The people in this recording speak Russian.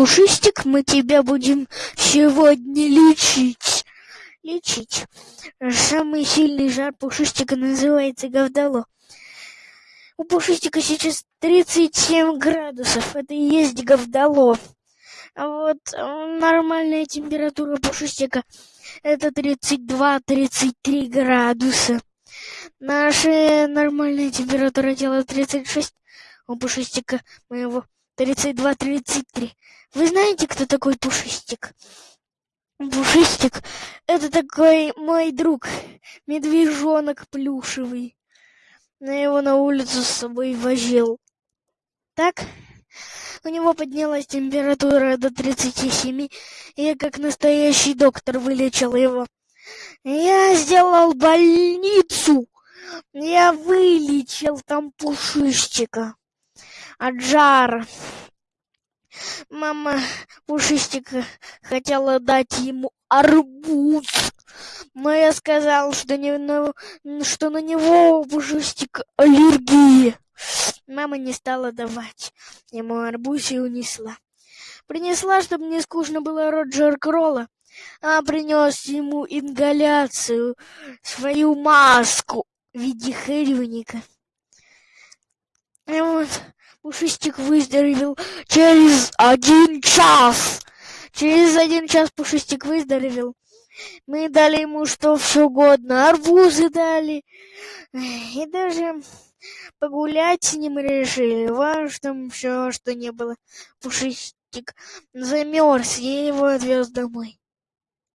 Пушистик, мы тебя будем сегодня лечить. Лечить. Самый сильный жар Пушистика называется Гавдало. У Пушистика сейчас 37 градусов. Это и есть Гавдало. А вот нормальная температура Пушистика это 32-33 градуса. Наша нормальная температура тела 36, у Пушистика моего 32-33. Вы знаете, кто такой Пушистик? Пушистик — это такой мой друг, медвежонок плюшевый. Я его на улицу с собой возил. Так? У него поднялась температура до 37, и я как настоящий доктор вылечил его. Я сделал больницу. Я вылечил там пушистика от жара. Мама Пушистика хотела дать ему арбуз, но я сказал, что, не, на, что на него у аллергия. Мама не стала давать ему арбуз и унесла. Принесла, чтобы не скучно было Роджер Кролла, а принес ему ингаляцию, свою маску в виде хэрюника. Пушистик выздоровел через один час. Через один час Пушистик выздоровел. Мы дали ему что все угодно. Арбузы дали. И даже погулять с ним решили. Важно все, что не было. Пушистик замерз, я его отвез домой.